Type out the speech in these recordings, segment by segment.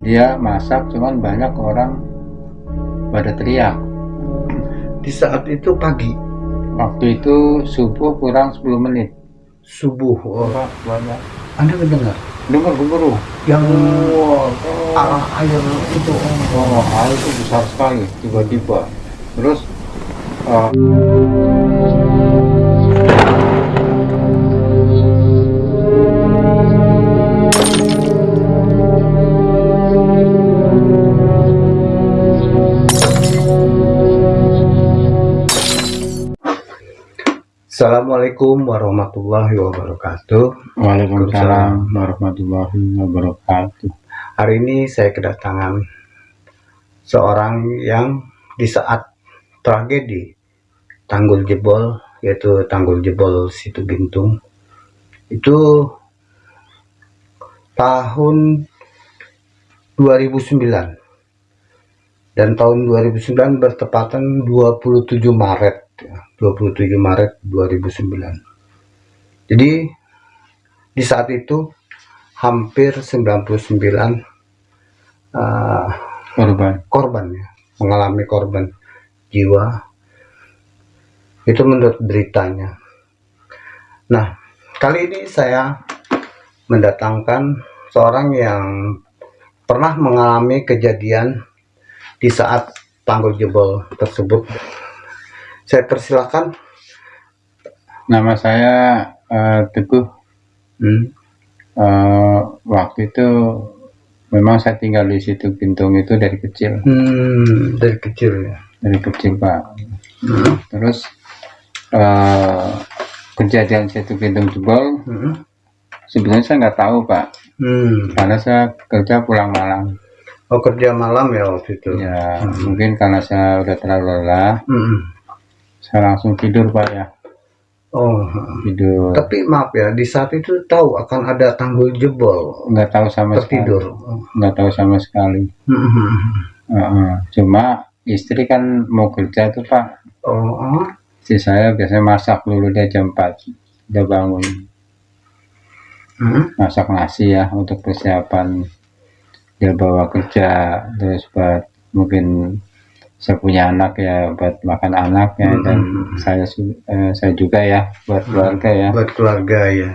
dia masak cuman banyak orang pada teriak. Di saat itu pagi? Waktu itu subuh kurang 10 menit. Subuh oh. banyak. Anda mendengar? Dengar gemuruh. Yang oh, arah air itu. Oh, air itu besar sekali tiba-tiba. Terus uh, Assalamualaikum warahmatullahi wabarakatuh. Waalaikumsalam warahmatullahi wabarakatuh. Hari ini saya kedatangan seorang yang di saat tragedi tanggul jebol yaitu tanggul jebol situ Gintung itu tahun 2009 dan tahun 2009 bertepatan 27 Maret 27 Maret 2009 jadi di saat itu hampir 99 uh, korban. korban ya mengalami korban jiwa. Itu menurut beritanya. Nah kali ini saya mendatangkan seorang yang pernah mengalami kejadian di saat tanggul jebol tersebut saya persilakan. Nama saya uh, Teguh. Hmm. Uh, waktu itu memang saya tinggal di situ Bintung itu dari kecil. Hmm, dari kecil ya. Dari kecil Pak. Hmm. Terus uh, kejadian situ Bintung jebol. Hmm. Sebenarnya saya nggak tahu Pak. Hmm. Karena saya kerja pulang malam. Oh kerja malam ya waktu itu. Ya hmm. mungkin karena saya udah terlalu lelah. Hmm saya langsung tidur pak ya. Oh. Tidur. Tapi maaf ya di saat itu tahu akan ada tanggul jebol. Nggak tahu sama tertidur. Sekali. nggak tahu sama sekali. Uh -uh. cuma istri kan mau kerja tuh pak. Oh si saya biasanya masak dulu dia jam 4 dia bangun. Hmm? masak nasi ya untuk persiapan. Dia bawa kerja terus buat mungkin saya punya anak ya buat makan anak ya hmm. dan saya uh, saya juga ya buat hmm. keluarga ya. Buat keluarga ya.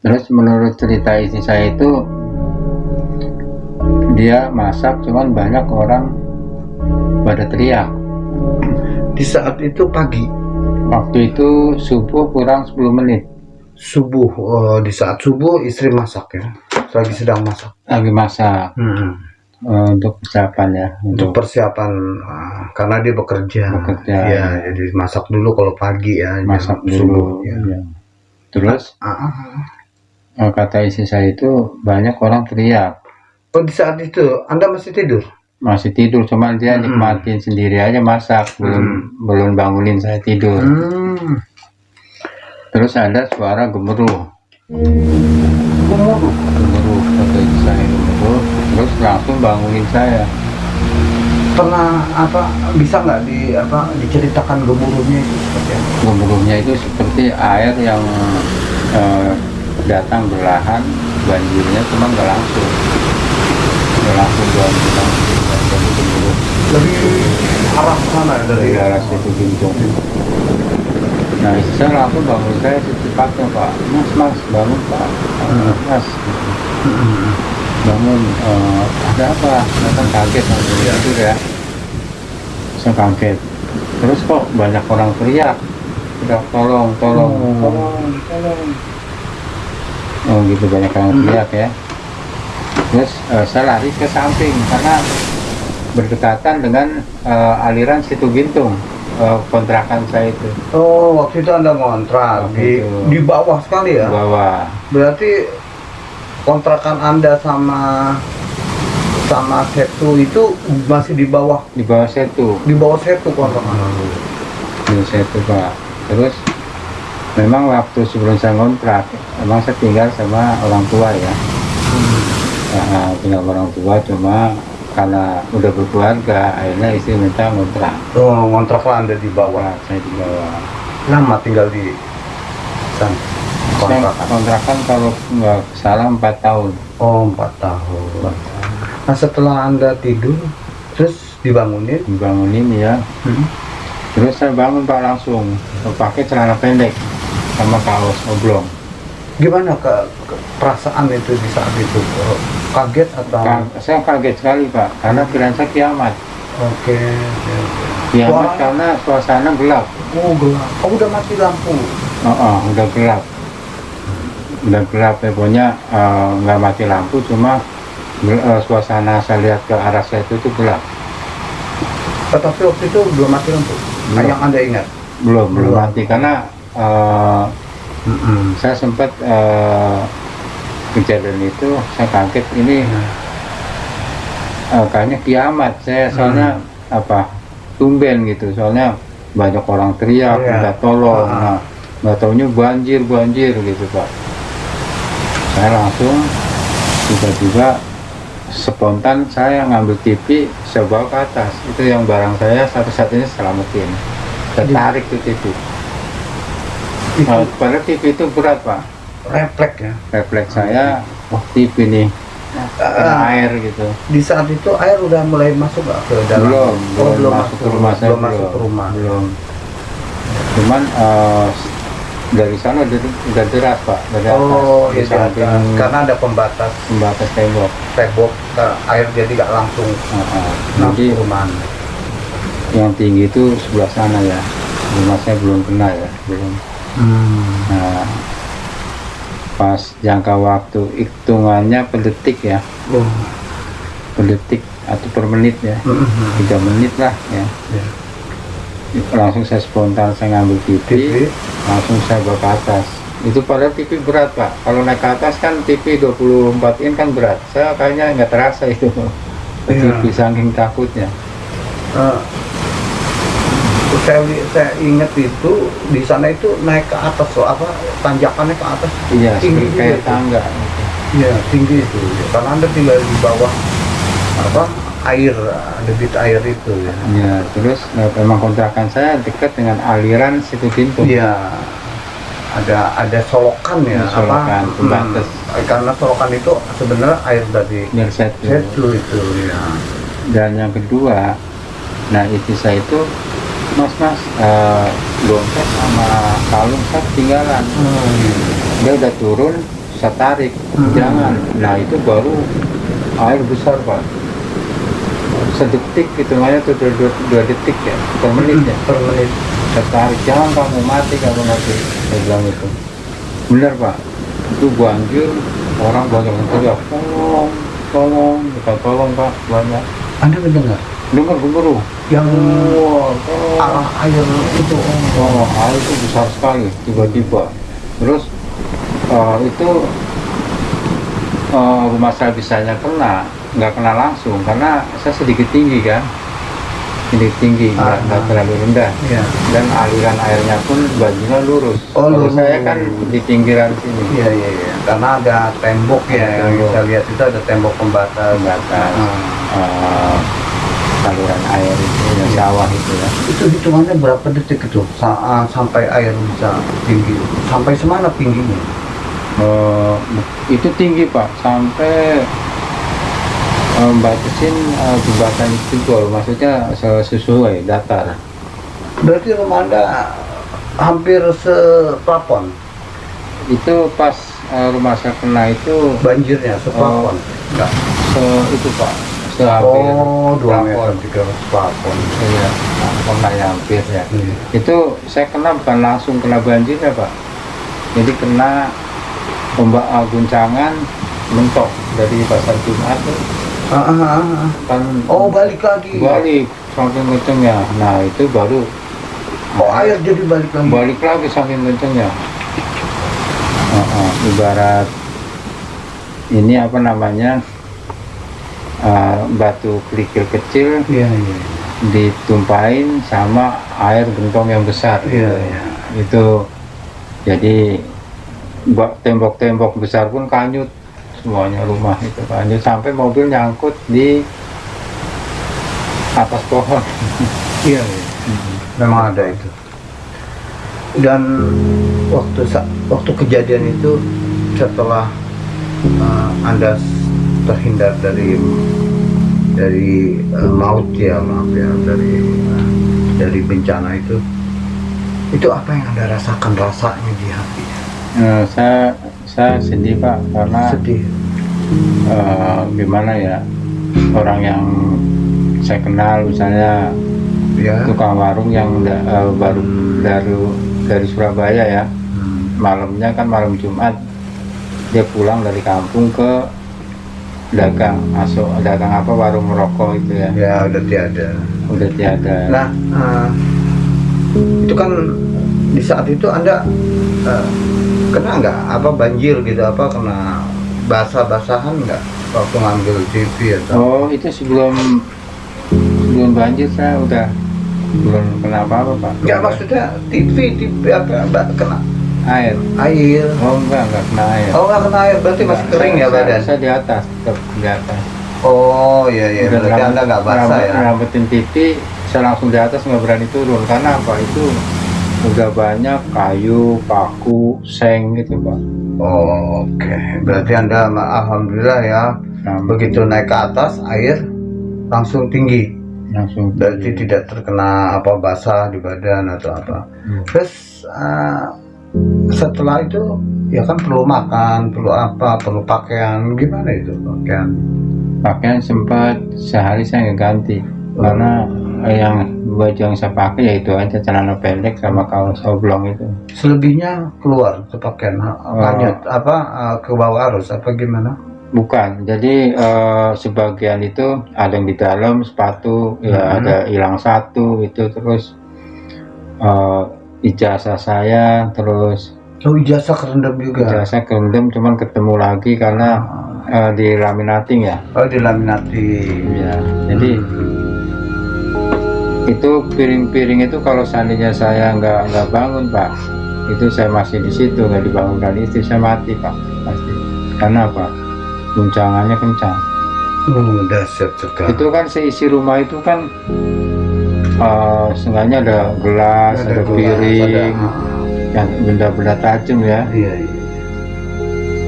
Terus menurut cerita istri saya itu dia masak cuman banyak orang pada teriak. Di saat itu pagi? Waktu itu subuh kurang 10 menit. Subuh oh, di saat subuh istri masak ya lagi sedang masak. Lagi masak. Hmm uh, untuk persiapan ya untuk, persiapan uh, karena dia bekerja bekerja ya jadi masak dulu kalau pagi ya masak dulu ya. ya. terus uh, uh, uh. kata istri saya itu banyak orang teriak oh di saat itu anda masih tidur masih tidur cuma dia hmm. nikmatin sendiri aja masak belum hmm. belum bangunin saya tidur hmm. terus ada suara gemuruh gemuruh gemuruh kata istri saya langsung bangunin saya. Pernah apa bisa nggak di apa diceritakan gemuruhnya itu seperti apa? gemuruhnya itu seperti air yang eh, datang berlahan banjirnya cuma nggak langsung. Nggak langsung banjir langsung jadi gemuruh. Dari arah mana ya? dari, dari arah situ gintung nah saya langsung bangun saya secepatnya pak. Mas mas bangun pak. Hmm. mas. Hmm bangun uh, ada apa? Datang kaget ya. itu ya. Saya kaget. Terus kok banyak orang teriak? Udah tolong tolong oh. tolong. Tolong oh gitu banyak orang hmm. teriak ya. Terus uh, saya lari ke samping karena berdekatan dengan uh, aliran situ gintung uh, kontrakan saya itu. Oh waktu itu anda ngontrak di, di bawah sekali ya? Bawah. Berarti kontrakan anda sama sama setu itu masih di bawah? Di bawah setu. Di bawah setu kontrakan di setu pak. Terus memang waktu sebelum saya kontrak memang saya tinggal sama orang tua ya. Hmm. nah, tinggal orang tua cuma karena udah berkeluarga akhirnya istri minta kontrak oh kontrak anda di bawah. Nah, saya di bawah. Lama tinggal di sana kontrakan. Kontrakan kalau nggak salah empat tahun. Oh empat tahun. Nah setelah anda tidur terus dibangunin? Dibangunin ya hmm. terus saya bangun pak langsung. Pakai celana pendek sama kaos oblong. Gimana ke, ke perasaan itu di saat itu? Kaget atau? Ka saya kaget sekali pak karena pikiran saya kiamat. Oke okay, kiamat Wah. karena suasana gelap. Oh gelap. Oh udah mati lampu? Oh, oh udah gelap udah gelap ya pokoknya eh, nggak uh, mati lampu cuma uh, suasana saya lihat ke arah saya itu itu gelap tetapi waktu itu belum mati lampu belum. yang anda ingat belum belum, belum mati karena uh, mm -mm. saya sempat uh, kejadian itu saya kaget ini uh, kayaknya kiamat saya soalnya mm. apa tumben gitu soalnya banyak orang teriak yeah. minta tolong uh nah nggak taunya banjir banjir gitu pak saya langsung tiba-tiba spontan saya ngambil TV saya bawa ke atas. Itu yang barang saya satu-satunya selamatin. Tertarik tuh TV. Itu. Nah, TV itu berat pak. Refleks ya? Refleks saya oh TV nih uh, air gitu. Di saat itu air udah mulai masuk gak ke dalam? Belum oh, belum, masuk ke rumah saya belum masuk ke rumah. Belum. Cuman uh, dari sana udah deras pak. Dari oh atas, iya, samping, karena ada pembatas. Pembatas tembok. Tembok air jadi nggak langsung. Uh, uh. jadi rumah yang tinggi itu sebelah sana ya. Rumah saya belum kena ya. Belum. Hmm. nah pas jangka waktu hitungannya per detik ya. Oh. per detik atau per menit ya. Hmm, tiga menit lah ya. Yeah langsung saya spontan saya ngambil TV, TV. langsung saya bawa ke atas. Itu pada TV berat pak. Kalau naik ke atas kan TV 24 in kan berat. Saya kayaknya nggak terasa itu. Iya. TV saking takutnya. Uh, saya saya ingat itu di sana itu naik ke atas loh apa tanjakannya ke atas. Iya tinggi kayak tangga. Iya tinggi itu. Karena anda tinggal di bawah apa air debit air itu ya. Ya terus nah, memang kontrakan saya dekat dengan aliran situ pintu. Iya. Ada ada solokan ya. Solokan apa? pembatas. Hmm, karena solokan itu sebenarnya air dari setlu itu ya. Dan yang kedua, nah itu saya itu mas mas uh, dompet sama kalung saya ketinggalan. Hmm. Dia udah turun, saya tarik, hmm. jangan. Nah itu baru air besar pak sedetik hitungannya tuh dua, dua, dua detik ya per menit ya. Per menit. Tertarik. Jangan kamu mati kamu mati saya bilang itu. Benar pak. Itu banjir orang banyak yang teriak tolong tolong kita tolong pak banyak. Anda mendengar? Dengar gemuruh yang oh, arah air itu oh, oh air itu besar sekali tiba-tiba. Terus uh, itu uh, rumah saya bisanya kena nggak kena langsung karena saya sedikit tinggi kan. Sedikit tinggi nggak ah, terlalu rendah. Ya. dan aliran airnya pun bajunya lurus. Oh, kalau saya kan di pinggiran sini. Iya iya iya. Karena ada tembok ya yang bisa lihat itu ada tembok pembatas. Pembatas. Hmm. uh, saluran air itu yang iya. sawah itu ya. Itu hitungannya berapa detik itu? Saat sampai air bisa tinggi? Sampai semana tingginya? Uh, itu tinggi pak. Sampai membatasin uh, jembatan jebol maksudnya sesuai datar. Berarti rumah anda hampir seplafon? Itu pas uh, rumah saya kena itu banjirnya seplafon? uh, enggak se itu pak sehampir oh dua meter tiga plafon iya plafon kayak hampir ya. Hmm. itu saya kena bukan langsung kena banjir ya pak. Jadi kena ombak guncangan mentok dari pasar Jumat Ah, ah, kan oh balik lagi. Balik. Saking kencengnya. Nah itu baru. Oh air jadi balik lagi. Balik lagi saking kencengnya. Uh, uh, ibarat ini apa namanya? Uh, batu kerikil kecil iya, iya. ditumpahin sama air gentong yang besar. Iya, iya. itu jadi tembok-tembok besar pun kanyut semuanya rumah itu kan Jadi sampai mobil nyangkut di atas pohon iya, iya. Hmm. memang ada itu dan waktu waktu kejadian itu setelah uh, anda terhindar dari dari eh, maut ya maaf ya dari eh, dari bencana itu itu apa yang anda rasakan rasanya di hati Eh, saya saya sedih pak karena sedih. eh, gimana ya orang yang saya kenal misalnya ya. tukang warung yang da- eh, baru dari dari Surabaya ya. Hmm. malamnya kan malam Jumat dia pulang dari kampung ke dagang masuk dagang apa warung merokok itu ya. Ya udah tiada. Udah tiada. Nah eh, itu kan di saat itu anda eh, kena nggak? Apa banjir gitu apa kena basah-basahan nggak waktu ngambil TV atau? Oh itu sebelum sebelum banjir saya udah. Belum kena apa-apa pak. Nggak maksudnya TV TV apa kena? Air. Air. Oh enggak enggak kena air. Oh nggak kena air berarti masih Enggak, kering ya saya- badan saya di atas tetap di atas. Oh iya iya. Berarti anda nggak basah ya? rambutin TV saya langsung di atas nggak berani turun. Karena apa? Itu udah banyak kayu paku seng gitu pak oh, oke berarti anda alhamdulillah ya. Nah, begitu naik ke atas air langsung tinggi. Langsung berarti tidak terkena apa basah di badan atau apa. Hmm. terus eh, setelah itu ya kan perlu makan perlu apa perlu pakaian. Gimana itu pakaian? Pakaian sempat sehari saya ganti. Karena yang baju yang saya pakai ya itu aja celana pendek sama kaos oblong itu. Selebihnya keluar ke Oh. lanjut apa eh, ke bawah arus apa gimana? Bukan jadi eh, sebagian itu ada yang di dalam sepatu ya Mhm. ada hilang satu itu terus eh, ijazah saya terus oh ijazah kerendam juga? Ijazah kerendam cuman ketemu lagi karena eh, di laminating ya. Oh dilaminati ya jadi itu piring-piring itu kalau seandainya saya nggak nggak bangun pak itu saya masih di situ nggak dibangunkan. Istri saya mati pak pasti. Karena apa? Guncangannya kencang. Oh, dahsyat sekali. Itu kan seisi rumah itu kan sengaja ada gelas ada, gelas, piring ada, yang benda-benda tajam ya. Iya iya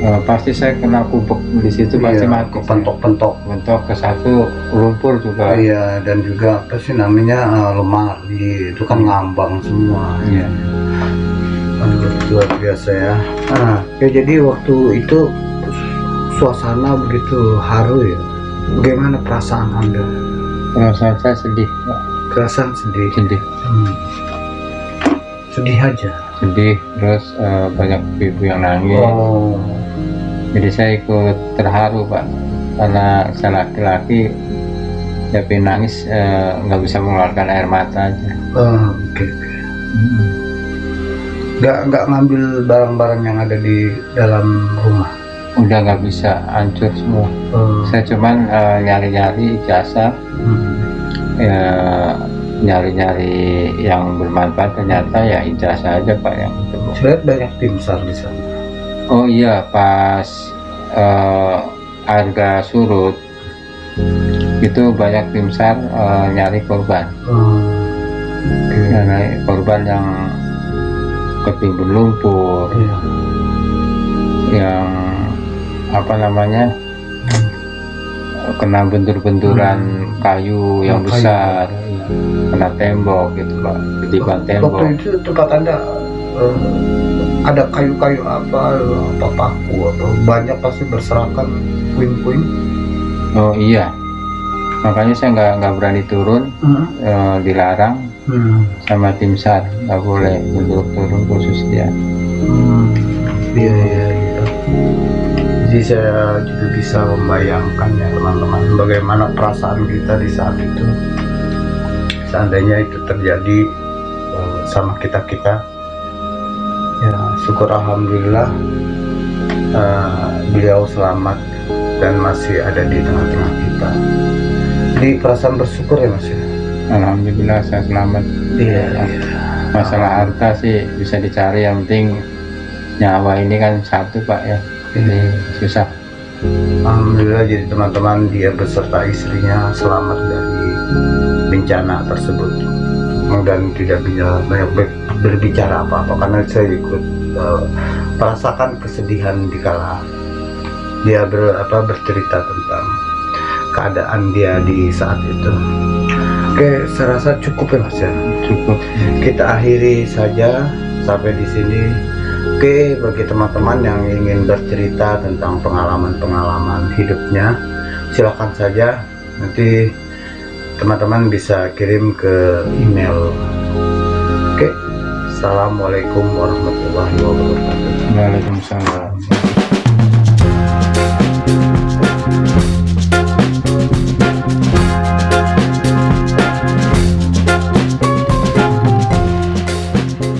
Eh, pasti saya kena kubek di situ pasti Iya, mati. kepentok-pentok. Bentuk ke satu lumpur juga. Iya dan juga apa sih namanya eh, lemari. Itu kan ngambang semua. Iya. Aduh, luar biasa ya. Ah ya jadi waktu itu suasana begitu haru ya. Bagaimana perasaan anda? Perasaan saya sedih perasaan sedih? Sedih. Hmm. sedih aja sedih terus eh, banyak ibu yang nangis. Oh. Jadi saya ikut terharu pak. Karena saya laki-laki tapi nangis eh, nggak bisa mengeluarkan air mata aja. Oh, oke. Oke nggak nggak ngambil barang-barang yang ada di dalam rumah? Udah nggak bisa hancur semua. Oh. saya cuman eh, nyari-nyari ijazah Hmm. ya nyari-nyari yang bermanfaat ternyata ya ijazah aja pak yang ketemu saya banyak tim sar di sana. Oh iya pas eh, harga surut itu banyak tim sar eh, nyari korban. Oh. oke nyari korban yang ketimbun lumpur. Iya. yang apa namanya kena bentur-benturan kayu yang Oh, kayu. besar kena tembok gitu pak ketiban tembok Waktu itu tempat anda eh, ada kayu-kayu apa, apa paku atau banyak pasti berserakan puing-puing. oh iya makanya saya nggak nggak berani turun Hmm. eh, dilarang Hmm. sama tim sar nggak boleh untuk turun khusus dia Hmm. Iya iya iya. Jadi saya juga bisa membayangkan ya teman-teman bagaimana perasaan kita di saat itu. Seandainya itu terjadi eh, sama kita kita, ya syukur alhamdulillah eh, beliau selamat dan masih ada di tengah-tengah kita. Jadi perasaan bersyukur ya mas ya. alhamdulillah saya selamat Iya. masalah harta sih bisa dicari yang penting nyawa ini kan satu pak ya ini susah Alhamdulillah jadi teman-teman dia beserta istrinya selamat dari bencana tersebut. Dan tidak bisa banyak ber- berbicara apa-apa karena saya ikut eh, merasakan kesedihan di kala dia ber, apa, bercerita tentang keadaan dia di saat itu. Oke saya rasa cukup ya mas ya cukup. Kita akhiri saja sampai di sini. Oke, bagi teman-teman yang ingin bercerita tentang pengalaman-pengalaman hidupnya, silakan saja. Nanti teman-teman bisa kirim ke email. Oke, assalamualaikum warahmatullahi wabarakatuh. Waalaikumsalam